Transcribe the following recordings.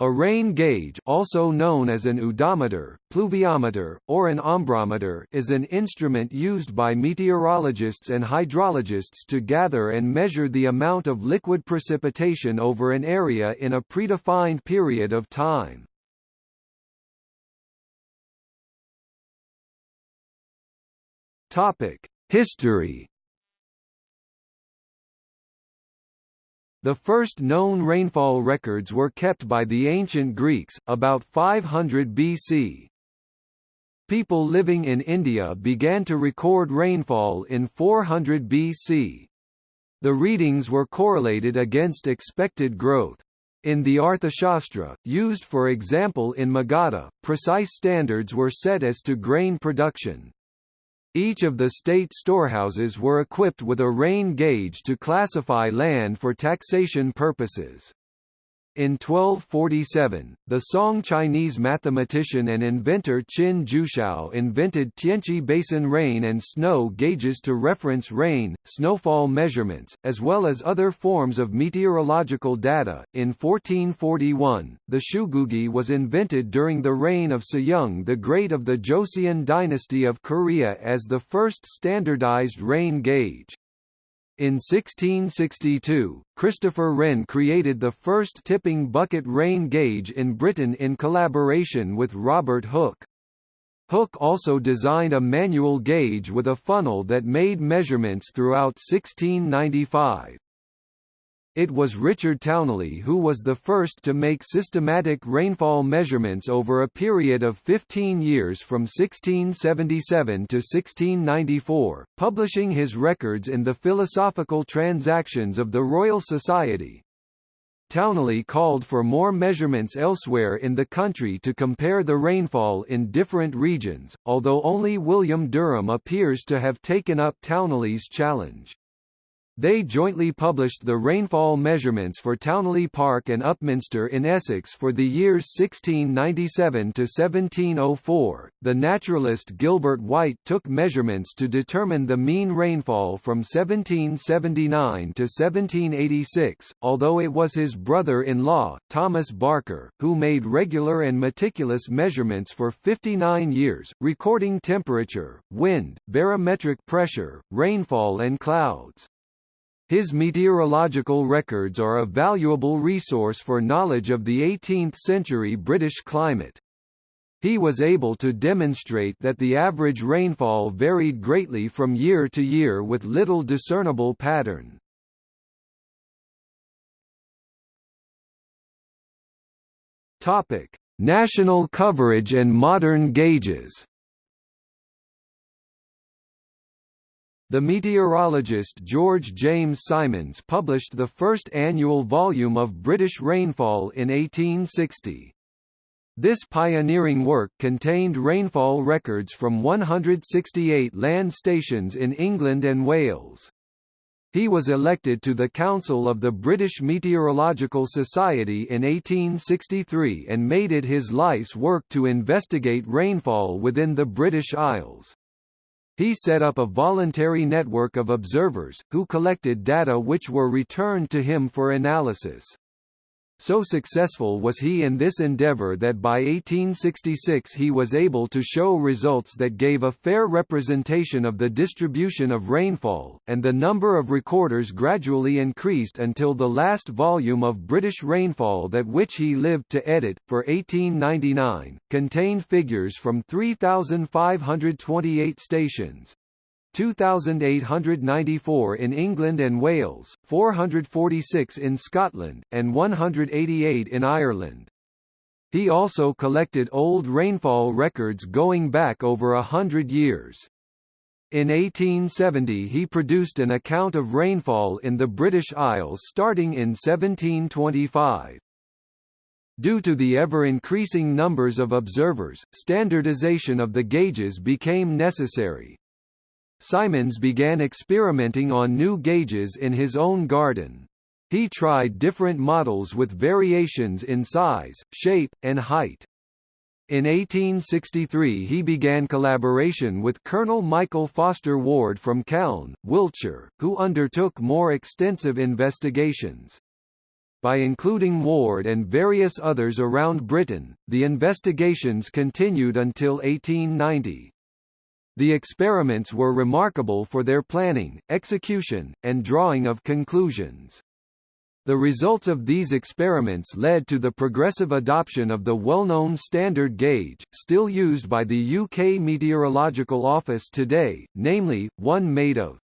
A rain gauge also known as an udometer, pluviometer, or an ombrometer is an instrument used by meteorologists and hydrologists to gather and measure the amount of liquid precipitation over an area in a predefined period of time. History The first known rainfall records were kept by the ancient Greeks, about 500 BC. People living in India began to record rainfall in 400 BC. The readings were correlated against expected growth. In the Arthashastra, used for example in Magadha, precise standards were set as to grain production. Each of the state storehouses were equipped with a rain gauge to classify land for taxation purposes. In 1247, the Song Chinese mathematician and inventor Qin Jiushao invented Tianchi basin rain and snow gauges to reference rain, snowfall measurements, as well as other forms of meteorological data. In 1441, the Cheugugi was invented during the reign of Sejong the Great of the Joseon dynasty of Korea as the first standardized rain gauge. In 1662, Christopher Wren created the first tipping bucket rain gauge in Britain in collaboration with Robert Hooke. Hooke also designed a manual gauge with a funnel that made measurements throughout 1695. It was Richard Towneley who was the first to make systematic rainfall measurements over a period of 15 years from 1677 to 1694, publishing his records in the Philosophical Transactions of the Royal Society. Towneley called for more measurements elsewhere in the country to compare the rainfall in different regions, although only William Derham appears to have taken up Towneley's challenge. They jointly published the rainfall measurements for Towneley Park and Upminster in Essex for the years 1697 to 1704. The naturalist Gilbert White took measurements to determine the mean rainfall from 1779 to 1786, although it was his brother-in-law, Thomas Barker, who made regular and meticulous measurements for 59 years, recording temperature, wind, barometric pressure, rainfall and clouds. His meteorological records are a valuable resource for knowledge of the 18th-century British climate. He was able to demonstrate that the average rainfall varied greatly from year to year with little discernible pattern. Topic: National coverage and modern gauges. The meteorologist George James Symons published the first annual volume of British rainfall in 1860. This pioneering work contained rainfall records from 168 land stations in England and Wales. He was elected to the Council of the British Meteorological Society in 1863 and made it his life's work to investigate rainfall within the British Isles. He set up a voluntary network of observers, who collected data which were returned to him for analysis. So successful was he in this endeavor that by 1866 he was able to show results that gave a fair representation of the distribution of rainfall, and the number of recorders gradually increased until the last volume of British rainfall that which he lived to edit, for 1899, contained figures from 3,528 stations, 2,894 in England and Wales, 446 in Scotland, and 188 in Ireland. He also collected old rainfall records going back over a hundred years. In 1870 he produced an account of rainfall in the British Isles starting in 1725. Due to the ever-increasing numbers of observers, standardization of the gauges became necessary. Symons began experimenting on new gauges in his own garden. He tried different models with variations in size, shape, and height. In 1863 he began collaboration with Colonel Michael Foster Ward from Calne, Wiltshire, who undertook more extensive investigations. by including Ward and various others around Britain. The investigations continued until 1890. The experiments were remarkable for their planning, execution, and drawing of conclusions. The results of these experiments led to the progressive adoption of the well-known standard gauge, still used by the UK Meteorological Office today, namely, one made of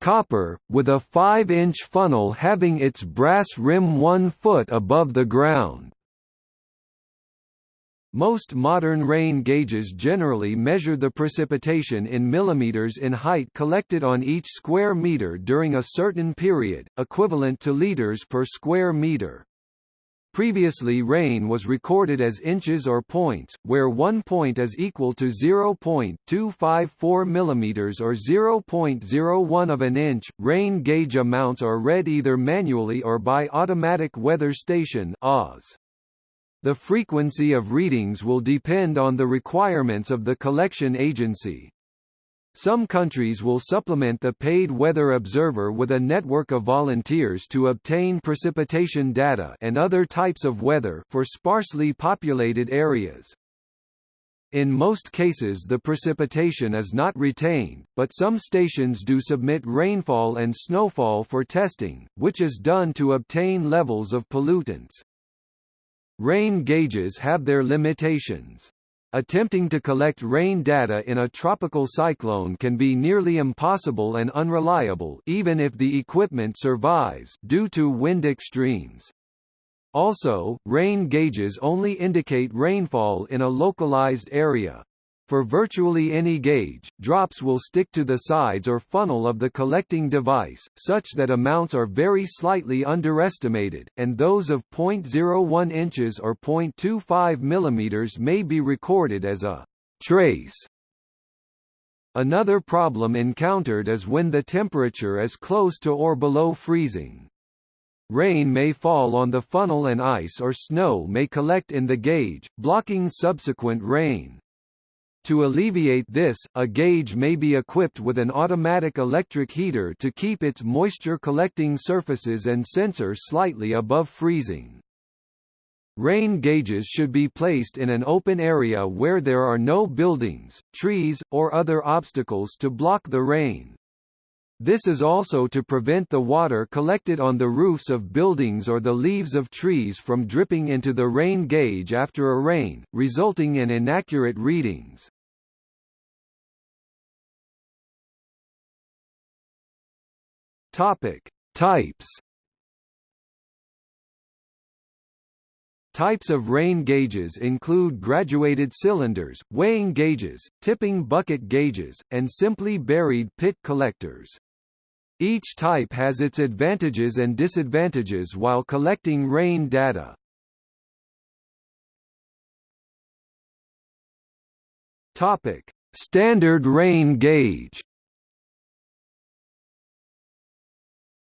copper, with a 5-inch funnel having its brass rim 1 foot above the ground. Most modern rain gauges generally measure the precipitation in millimeters in height collected on each square meter during a certain period, equivalent to liters per square meter. Previously rain was recorded as inches or points, where one point is equal to 0.254 mm or 0.01 of an inch. Rain gauge amounts are read either manually or by automatic weather station (AWS). The frequency of readings will depend on the requirements of the collection agency. Some countries will supplement the paid weather observer with a network of volunteers to obtain precipitation data and other types of weather for sparsely populated areas. In most cases the precipitation is not retained, but some stations do submit rainfall and snowfall for testing, which is done to obtain levels of pollutants. Rain gauges have their limitations. Attempting to collect rain data in a tropical cyclone can be nearly impossible and unreliable even if the equipment survives due to wind extremes. Also, rain gauges only indicate rainfall in a localized area. For virtually any gauge, drops will stick to the sides or funnel of the collecting device, such that amounts are very slightly underestimated, and those of 0.01 inches or 0.25 mm may be recorded as a trace. Another problem encountered is when the temperature is close to or below freezing. Rain may fall on the funnel and ice or snow may collect in the gauge, blocking subsequent rain. To alleviate this, a gauge may be equipped with an automatic electric heater to keep its moisture-collecting surfaces and sensor slightly above freezing. Rain gauges should be placed in an open area where there are no buildings, trees, or other obstacles to block the rain. This is also to prevent the water collected on the roofs of buildings or the leaves of trees from dripping into the rain gauge after a rain, resulting in inaccurate readings. Topic: Types Types of rain gauges include graduated cylinders, weighing gauges, tipping bucket gauges, and simply buried pit collectors. Each type has its advantages and disadvantages while collecting rain data. Topic: Standard rain gauge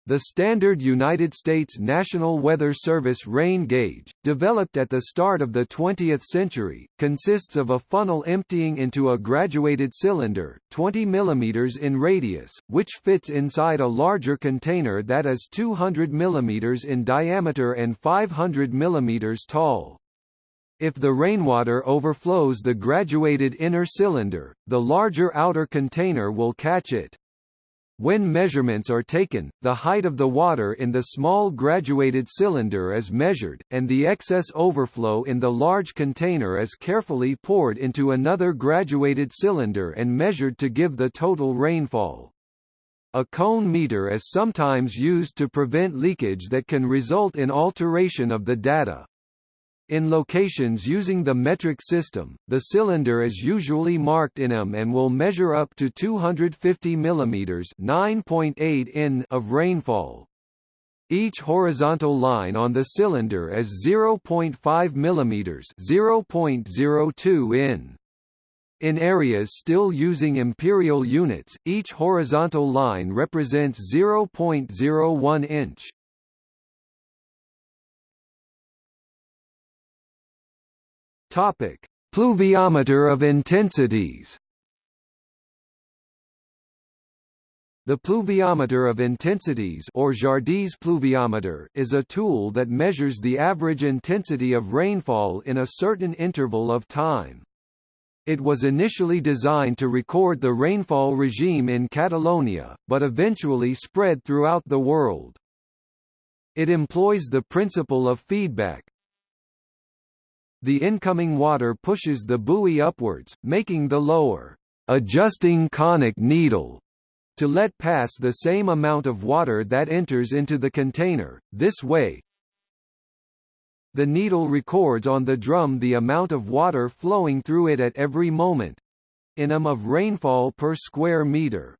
The standard United States National Weather Service rain gauge, developed at the start of the 20th century, consists of a funnel emptying into a graduated cylinder, 20 mm in radius, which fits inside a larger container that is 200 mm in diameter and 500 mm tall. If the rainwater overflows the graduated inner cylinder, the larger outer container will catch it. When measurements are taken, the height of the water in the small graduated cylinder is measured, and the excess overflow in the large container is carefully poured into another graduated cylinder and measured to give the total rainfall. A cone meter is sometimes used to prevent leakage that can result in alteration of the data. In locations using the metric system, the cylinder is usually marked in mm and will measure up to 250 mm (9.8 in) of rainfall. Each horizontal line on the cylinder is 0.5 mm (0.02 in). In areas still using imperial units, each horizontal line represents 0.01 inch. Topic: Pluviometer of intensities. The pluviometer of intensities or Jardí's pluviometer is a tool that measures the average intensity of rainfall in a certain interval of time. It was initially designed to record the rainfall regime in Catalonia, but eventually spread throughout the world. It employs the principle of feedback. The incoming water pushes the buoy upwards, making the lower adjusting conic needle to let pass the same amount of water that enters into the container. This way, the needle records on the drum the amount of water flowing through it at every moment in m of rainfall per square meter.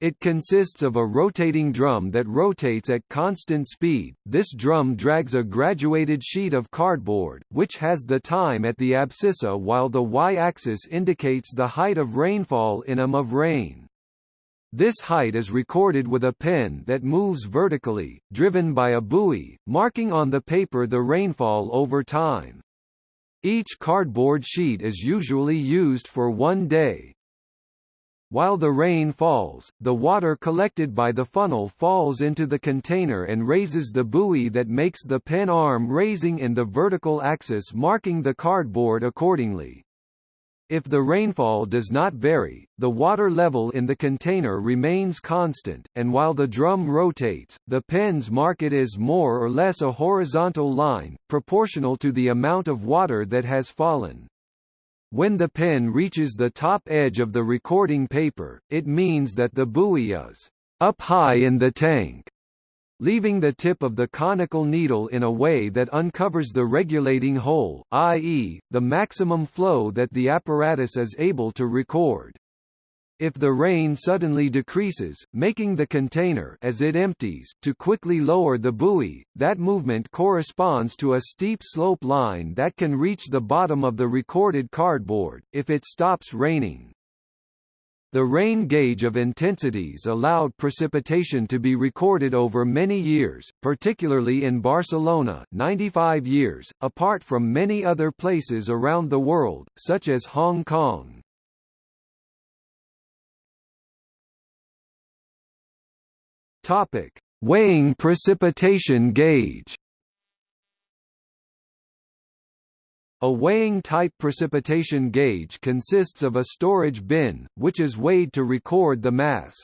It consists of a rotating drum that rotates at constant speed. This drum drags a graduated sheet of cardboard, which has the time at the abscissa while the y-axis indicates the height of rainfall in m of rain. This height is recorded with a pen that moves vertically, driven by a buoy, marking on the paper the rainfall over time. Each cardboard sheet is usually used for one day. While the rain falls, the water collected by the funnel falls into the container and raises the buoy that makes the pen arm raising in the vertical axis marking the cardboard accordingly. If the rainfall does not vary, the water level in the container remains constant, and while the drum rotates, the pens mark it as more or less a horizontal line, proportional to the amount of water that has fallen. When the pen reaches the top edge of the recording paper, it means that the buoy is up high in the tank leaving the tip of the conical needle in a way that uncovers the regulating hole, i.e., the maximum flow that the apparatus is able to record. If the rain suddenly decreases, making the container as it empties to quickly lower the buoy, that movement corresponds to a steep slope line that can reach the bottom of the recorded cardboard, if it stops raining. The rain gauge of intensities allowed precipitation to be recorded over many years, particularly in Barcelona 95 years, apart from many other places around the world, such as Hong Kong. Topic: Weighing precipitation gauge. A weighing-type precipitation gauge consists of a storage bin, which is weighed to record the mass.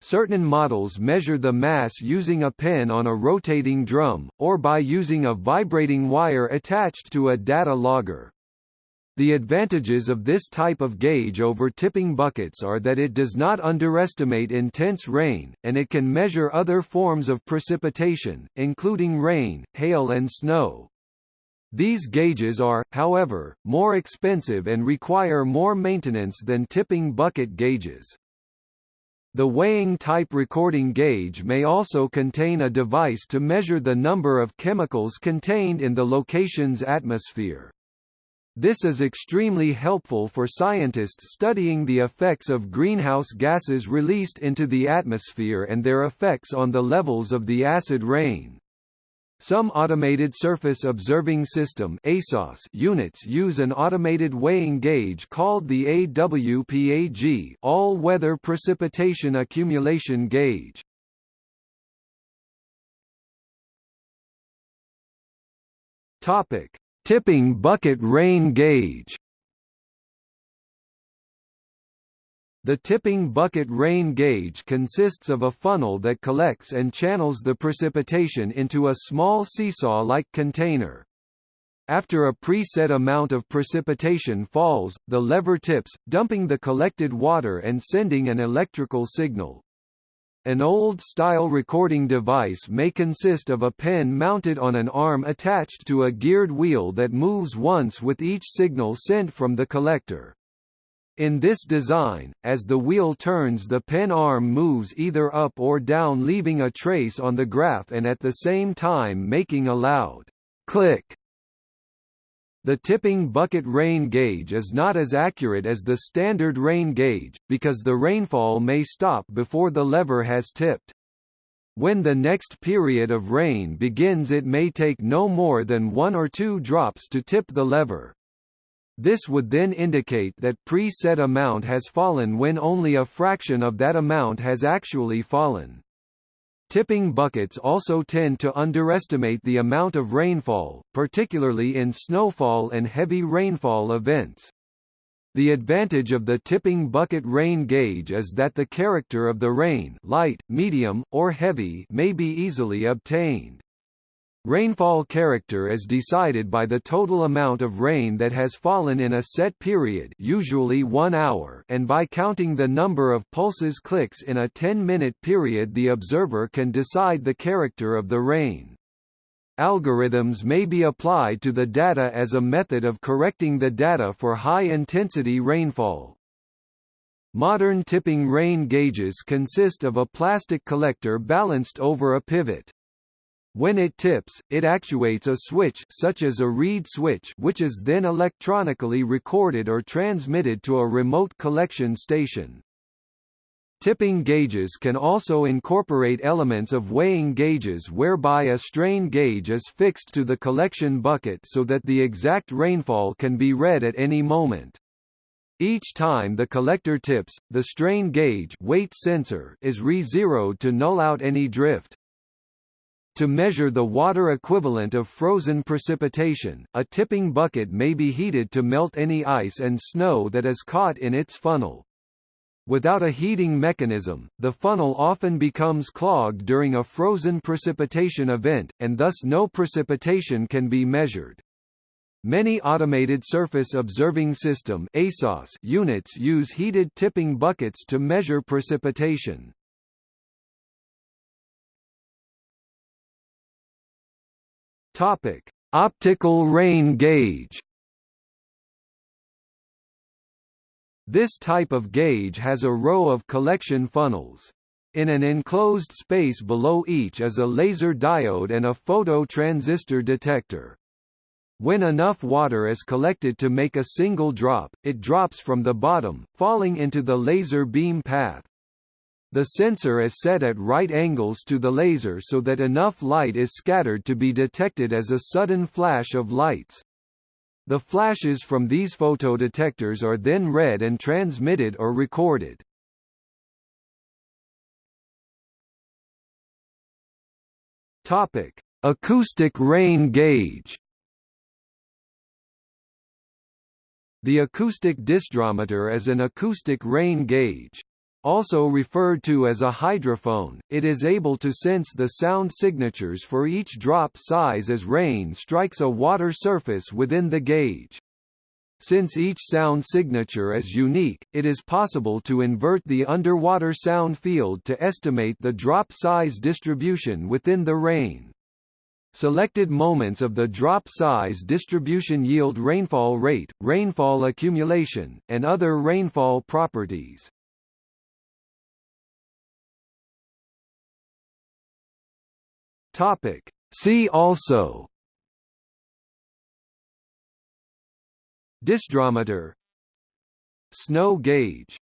Certain models measure the mass using a pen on a rotating drum, or by using a vibrating wire attached to a data logger. The advantages of this type of gauge over tipping buckets are that it does not underestimate intense rain, and it can measure other forms of precipitation, including rain, hail and snow. These gauges are, however, more expensive and require more maintenance than tipping bucket gauges. The weighing type recording gauge may also contain a device to measure the number of chemicals contained in the location's atmosphere. This is extremely helpful for scientists studying the effects of greenhouse gases released into the atmosphere and their effects on the levels of the acid rain. Some automated surface observing system ASOS units use an automated weighing gauge called the AWPAG all-weather precipitation accumulation gauge. Topic: Tipping bucket rain gauge. The tipping bucket rain gauge consists of a funnel that collects and channels the precipitation into a small seesaw-like container. After a preset amount of precipitation falls, the lever tips, dumping the collected water and sending an electrical signal. An old-style recording device may consist of a pen mounted on an arm attached to a geared wheel that moves once with each signal sent from the collector. In this design, as the wheel turns the pen arm moves either up or down leaving a trace on the graph and at the same time making a loud click. The tipping bucket rain gauge is not as accurate as the standard rain gauge, because the rainfall may stop before the lever has tipped. When the next period of rain begins it may take no more than one or two drops to tip the lever. This would then indicate that pre-set amount has fallen when only a fraction of that amount has actually fallen. Tipping buckets also tend to underestimate the amount of rainfall, particularly in snowfall and heavy rainfall events. The advantage of the tipping bucket rain gauge is that the character of the rain light, medium, or heavy may be easily obtained. Rainfall character is decided by the total amount of rain that has fallen in a set period usually one hour and by counting the number of pulses clicks in a 10-minute period the observer can decide the character of the rain. Algorithms may be applied to the data as a method of correcting the data for high-intensity rainfall. Modern tipping rain gauges consist of a plastic collector balanced over a pivot. When it tips, it actuates a switch such as a reed switch which is then electronically recorded or transmitted to a remote collection station. Tipping gauges can also incorporate elements of weighing gauges whereby a strain gauge is fixed to the collection bucket so that the exact rainfall can be read at any moment. Each time the collector tips, the strain gauge weight sensor is re-zeroed to null out any drift. To measure the water equivalent of frozen precipitation, a tipping bucket may be heated to melt any ice and snow that is caught in its funnel. Without a heating mechanism, the funnel often becomes clogged during a frozen precipitation event, and thus no precipitation can be measured. Many automated surface observing system ASOS units use heated tipping buckets to measure precipitation. Topic: Optical rain gauge. This type of gauge has a row of collection funnels. In an enclosed space below each is a laser diode and a phototransistor detector. When enough water is collected to make a single drop, it drops from the bottom, falling into the laser beam path. The sensor is set at right angles to the laser so that enough light is scattered to be detected as a sudden flash of lights. The flashes from these photodetectors are then read and transmitted or recorded. Topic: Acoustic rain gauge. The acoustic disdrometer is an acoustic rain gauge. Also referred to as a hydrophone, it is able to sense the sound signatures for each drop size as rain strikes a water surface within the gauge. Since each sound signature is unique, it is possible to invert the underwater sound field to estimate the drop size distribution within the rain. Selected moments of the drop size distribution yield rainfall rate, rainfall accumulation, and other rainfall properties. Topic. See also. Disdrometer Snow gauge